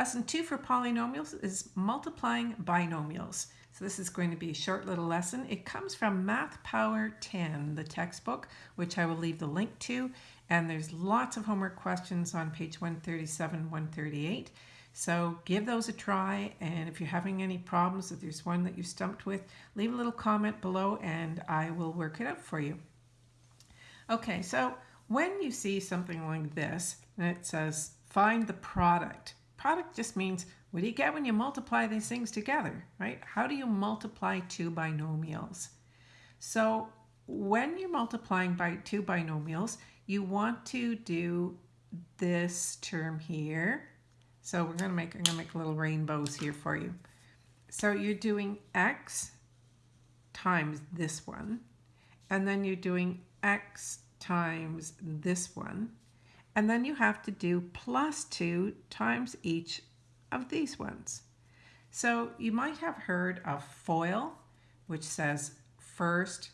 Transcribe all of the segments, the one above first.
Lesson 2 for polynomials is multiplying binomials. So this is going to be a short little lesson. It comes from Math Power 10, the textbook, which I will leave the link to. And there's lots of homework questions on page 137, 138. So give those a try. And if you're having any problems, if there's one that you're stumped with, leave a little comment below and I will work it out for you. Okay, so when you see something like this, and it says find the product. Product just means what do you get when you multiply these things together, right? How do you multiply two binomials? So when you're multiplying by two binomials, you want to do this term here. So we're to make, I'm to make little rainbows here for you. So you're doing x times this one, and then you're doing x times this one, and then you have to do plus 2 times each of these ones. So you might have heard of FOIL, which says first,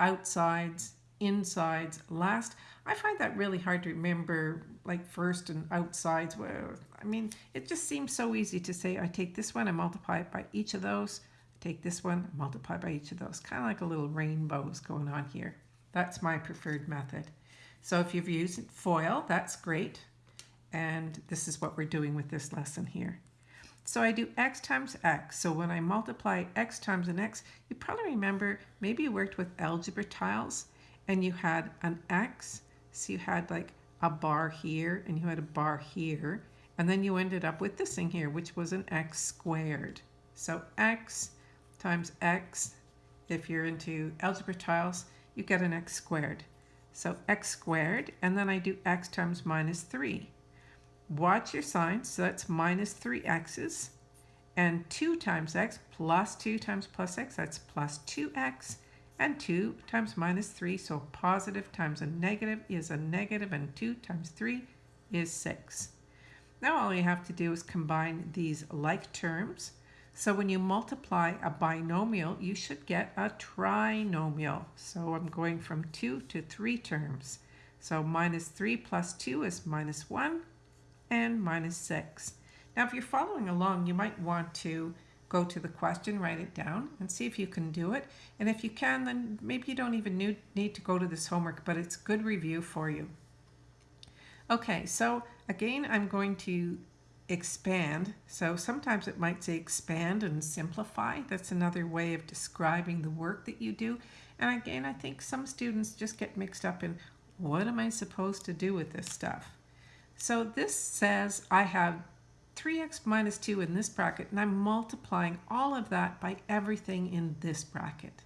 outsides, insides, last. I find that really hard to remember, like first and outsides. Well, I mean, it just seems so easy to say, I take this one and multiply it by each of those. I take this one, multiply by each of those. Kind of like a little rainbows going on here. That's my preferred method. So if you've used FOIL, that's great. And this is what we're doing with this lesson here. So I do x times x. So when I multiply x times an x, you probably remember, maybe you worked with algebra tiles and you had an x. So you had like a bar here and you had a bar here. And then you ended up with this thing here, which was an x squared. So x times x, if you're into algebra tiles, you get an x squared. So x squared, and then I do x times minus 3. Watch your signs, so that's minus 3x's. And 2 times x plus 2 times plus x, that's plus 2x. And 2 times minus 3, so positive times a negative is a negative, and 2 times 3 is 6. Now all you have to do is combine these like terms. So when you multiply a binomial, you should get a trinomial. So I'm going from 2 to 3 terms. So minus 3 plus 2 is minus 1 and minus 6. Now if you're following along, you might want to go to the question, write it down, and see if you can do it. And if you can, then maybe you don't even need to go to this homework, but it's good review for you. Okay, so again, I'm going to expand. So sometimes it might say expand and simplify. That's another way of describing the work that you do. And again, I think some students just get mixed up in what am I supposed to do with this stuff? So this says I have 3x minus 2 in this bracket and I'm multiplying all of that by everything in this bracket.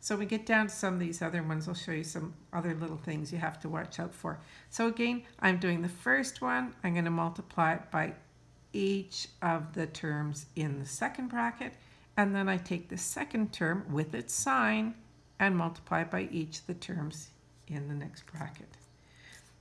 So we get down to some of these other ones, I'll show you some other little things you have to watch out for. So again, I'm doing the first one, I'm going to multiply it by each of the terms in the second bracket, and then I take the second term with its sign and multiply by each of the terms in the next bracket.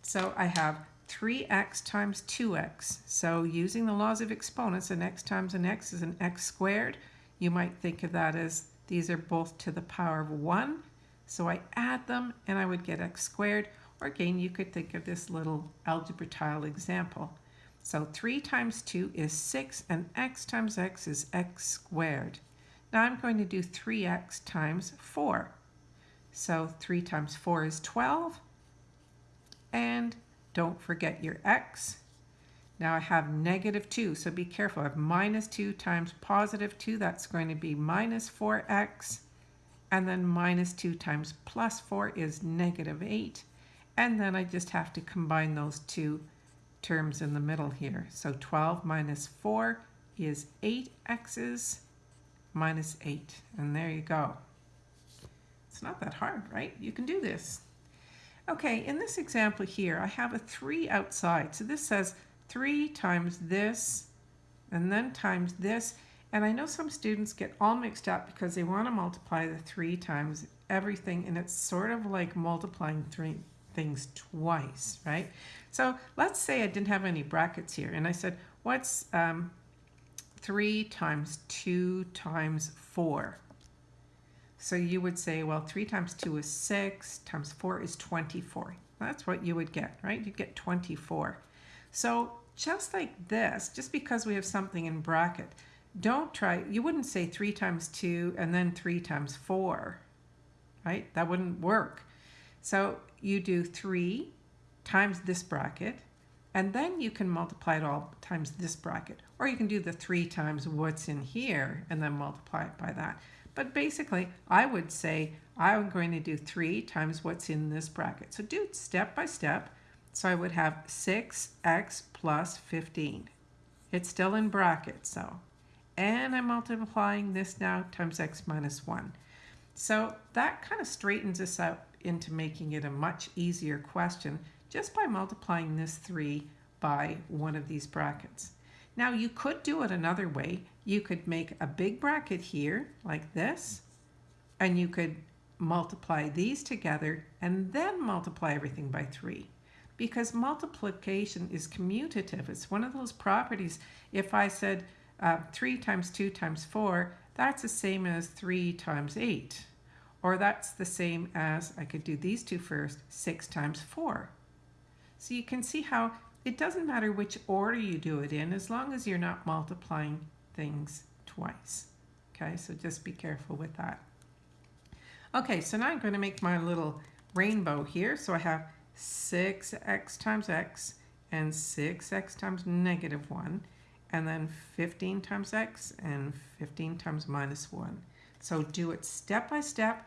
So I have 3x times 2x. So using the laws of exponents, an x times an x is an x squared. You might think of that as these are both to the power of 1. So I add them and I would get x squared. Or again, you could think of this little algebra tile example. So 3 times 2 is 6 and x times x is x squared. Now I'm going to do 3x times 4. So 3 times 4 is 12. And don't forget your x. Now I have negative 2, so be careful. I have minus 2 times positive 2. That's going to be minus 4x. And then minus 2 times plus 4 is negative 8. And then I just have to combine those two terms in the middle here. So 12 minus 4 is 8x's minus 8. And there you go. It's not that hard, right? You can do this. Okay, in this example here, I have a 3 outside. So this says 3 times this and then times this. And I know some students get all mixed up because they want to multiply the 3 times everything and it's sort of like multiplying three things twice, right? So let's say I didn't have any brackets here and I said, what's um, 3 times 2 times 4? So you would say, well, 3 times 2 is 6, times 4 is 24. That's what you would get, right? You'd get 24. So just like this, just because we have something in bracket, don't try, you wouldn't say 3 times 2 and then 3 times 4, right? That wouldn't work. So you do 3 times this bracket, and then you can multiply it all times this bracket. Or you can do the 3 times what's in here and then multiply it by that. But basically, I would say I'm going to do 3 times what's in this bracket. So do it step by step. So I would have 6x plus 15. It's still in brackets, though. And I'm multiplying this now times x minus 1. So that kind of straightens us out into making it a much easier question just by multiplying this 3 by one of these brackets. Now you could do it another way. You could make a big bracket here like this and you could multiply these together and then multiply everything by 3 because multiplication is commutative. It's one of those properties. If I said uh, 3 times 2 times 4, that's the same as 3 times 8. Or that's the same as, I could do these two first, 6 times 4. So you can see how it doesn't matter which order you do it in as long as you're not multiplying things twice. Okay, so just be careful with that. Okay, so now I'm going to make my little rainbow here. So I have 6x times x and 6x times negative 1 and then 15 times x and 15 times minus 1. So do it step by step.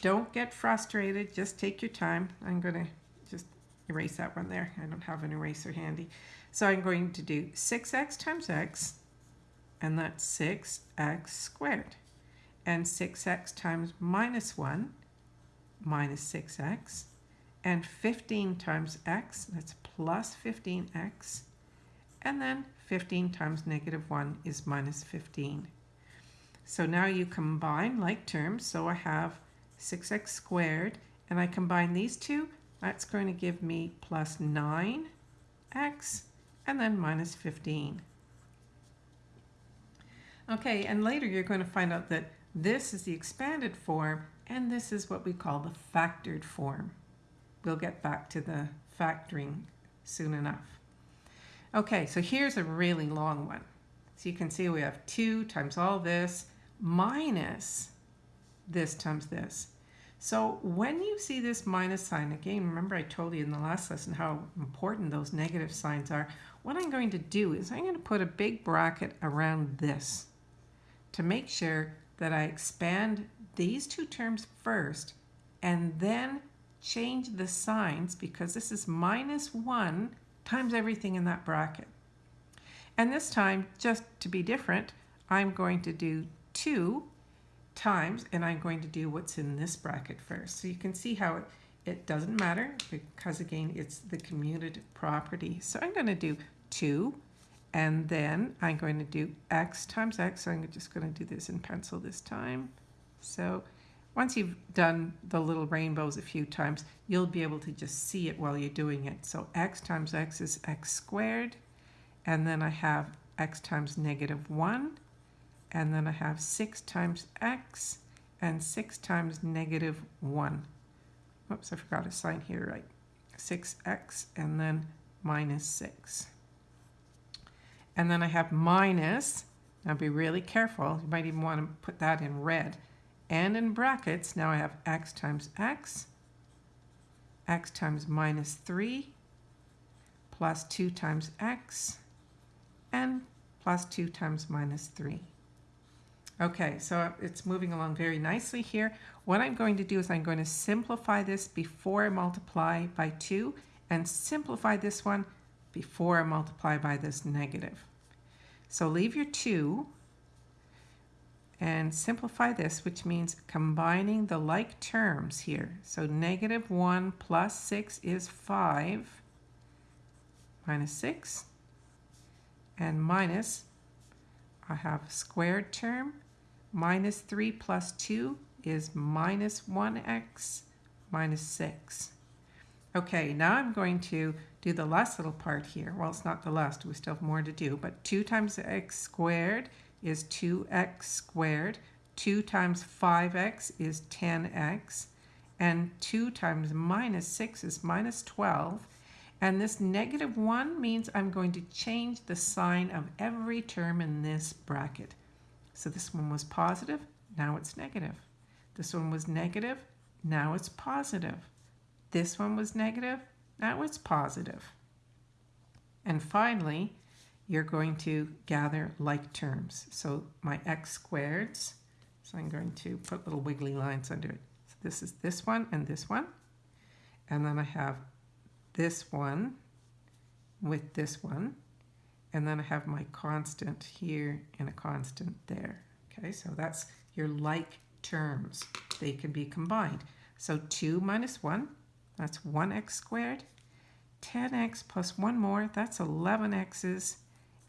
Don't get frustrated. Just take your time. I'm going to just erase that one there. I don't have an eraser handy. So I'm going to do 6x times x, and that's 6x squared. And 6x times minus 1, minus 6x. And 15 times x, that's plus 15x. And then 15 times negative 1 is minus 15. So now you combine like terms. So I have 6x squared, and I combine these two. That's going to give me plus 9x, and then minus 15. Okay, and later you're going to find out that this is the expanded form, and this is what we call the factored form. We'll get back to the factoring soon enough. Okay, so here's a really long one. So you can see we have 2 times all this minus this times this. So when you see this minus sign, again, remember I told you in the last lesson how important those negative signs are. What I'm going to do is I'm going to put a big bracket around this to make sure that I expand these two terms first and then change the signs because this is minus 1 times everything in that bracket. And this time, just to be different, I'm going to do 2 times, and I'm going to do what's in this bracket first. So you can see how it, it doesn't matter because, again, it's the commutative property. So I'm going to do 2, and then I'm going to do x times x. So I'm just going to do this in pencil this time. So once you've done the little rainbows a few times, you'll be able to just see it while you're doing it. So x times x is x squared, and then I have x times negative 1, and then I have 6 times x, and 6 times negative 1. Oops, I forgot a sign here, right? 6x, and then minus 6. And then I have minus, now be really careful, you might even want to put that in red, and in brackets, now I have x times x, x times minus 3, plus 2 times x, and plus 2 times minus 3. Okay, so it's moving along very nicely here. What I'm going to do is I'm going to simplify this before I multiply by 2 and simplify this one before I multiply by this negative. So leave your 2 and simplify this, which means combining the like terms here. So negative 1 plus 6 is 5 minus 6 and minus, I have a squared term, minus 3 plus 2 is minus 1x minus 6. Okay, now I'm going to do the last little part here. Well, it's not the last, we still have more to do, but 2 times x squared is 2x squared. 2 times 5x is 10x. And 2 times minus 6 is minus 12. And this negative 1 means I'm going to change the sign of every term in this bracket. So this one was positive, now it's negative. This one was negative, now it's positive. This one was negative, now it's positive. And finally, you're going to gather like terms. So my x squareds, so I'm going to put little wiggly lines under it. So this is this one and this one. And then I have this one with this one. And then I have my constant here and a constant there. Okay, so that's your like terms. They can be combined. So 2 minus 1, that's 1x squared. 10x plus 1 more, that's 11x's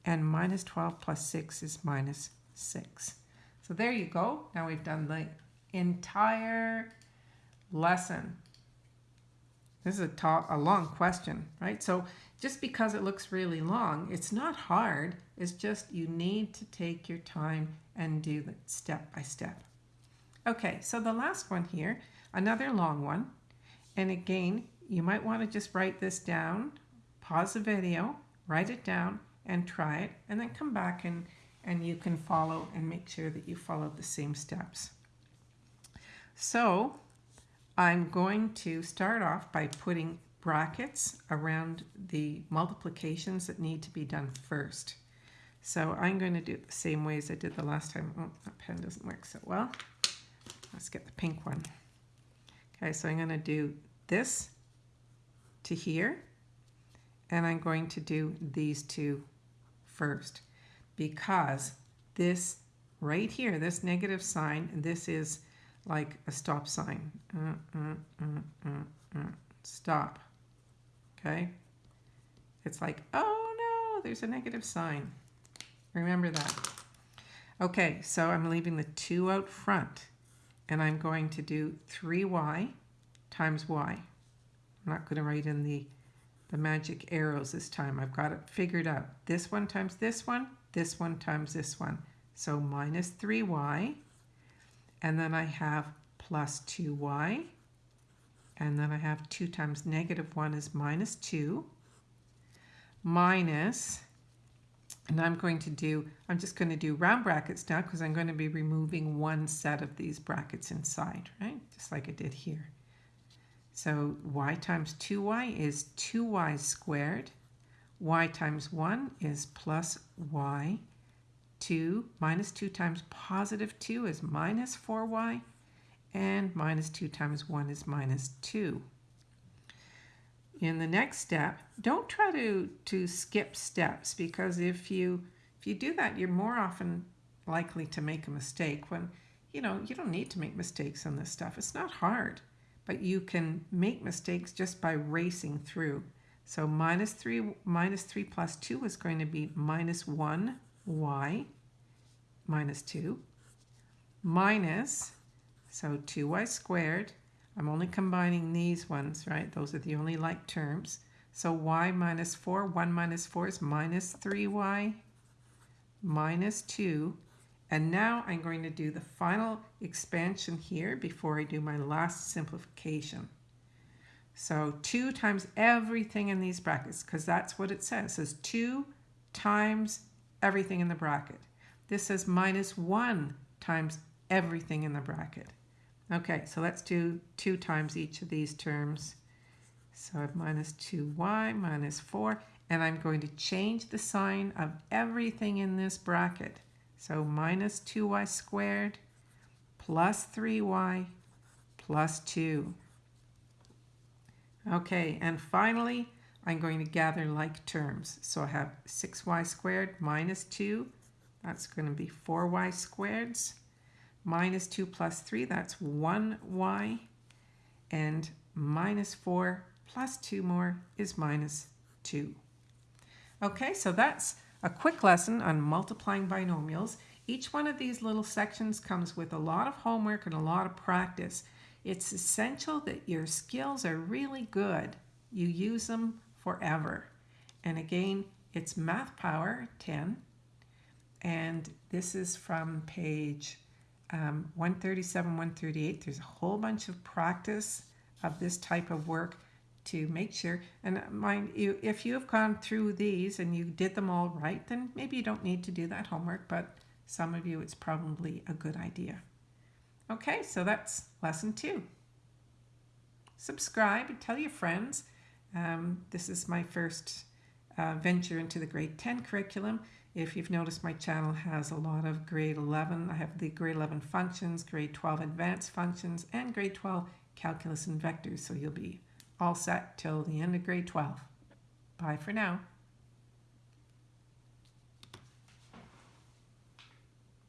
and minus 12 plus 6 is minus 6. So there you go. Now we've done the entire lesson. This is a, a long question, right? So just because it looks really long, it's not hard. It's just you need to take your time and do it step by step. Okay, so the last one here, another long one. And again, you might want to just write this down, pause the video, write it down, and try it and then come back and, and you can follow and make sure that you follow the same steps. So I'm going to start off by putting brackets around the multiplications that need to be done first. So I'm going to do it the same way as I did the last time. Oh, that pen doesn't work so well. Let's get the pink one. Okay, so I'm going to do this to here, and I'm going to do these two first because this right here, this negative sign, this is like a stop sign. Uh, uh, uh stop. Okay? It's like, oh no, there's a negative sign. Remember that. Okay, so I'm leaving the 2 out front. And I'm going to do 3y times y. I'm not going to write in the the magic arrows this time. I've got it figured out. This one times this one, this one times this one. So minus 3y, and then I have plus 2y, and then I have 2 times negative 1 is minus 2, minus, and I'm going to do, I'm just going to do round brackets now because I'm going to be removing one set of these brackets inside, right? Just like I did here. So y times 2y is 2y squared. y times 1 is plus y. 2 minus 2 times positive 2 is minus 4y. And minus 2 times 1 is minus 2. In the next step, don't try to, to skip steps because if you, if you do that, you're more often likely to make a mistake when, you know, you don't need to make mistakes on this stuff. It's not hard but you can make mistakes just by racing through. So minus 3, minus 3 plus 2 is going to be minus 1y minus 2 minus, so 2y squared. I'm only combining these ones, right? Those are the only like terms. So y minus 4, 1 minus 4 is minus 3y minus 2 and now I'm going to do the final expansion here before I do my last simplification. So 2 times everything in these brackets, because that's what it says. It says 2 times everything in the bracket. This says minus 1 times everything in the bracket. Okay, so let's do 2 times each of these terms. So I have minus 2y minus 4, and I'm going to change the sign of everything in this bracket. So minus 2y squared plus 3y plus 2. Okay, and finally, I'm going to gather like terms. So I have 6y squared minus 2. That's going to be 4y squareds. Minus 2 plus 3, that's 1y. And minus 4 plus 2 more is minus 2. Okay, so that's a quick lesson on multiplying binomials. Each one of these little sections comes with a lot of homework and a lot of practice. It's essential that your skills are really good. You use them forever. And again, it's Math Power 10. And this is from page um, 137, 138. There's a whole bunch of practice of this type of work. to make sure. And mind you, if you have gone through these and you did them all right, then maybe you don't need to do that homework, but some of you, it's probably a good idea. Okay, so that's lesson two. Subscribe and tell your friends. Um, this is my first uh, venture into the grade 10 curriculum. If you've noticed, my channel has a lot of grade 11. I have the grade 11 functions, grade 12 advanced functions, and grade 12 calculus and vectors. So you'll be all set till the end of grade 12. Bye for now.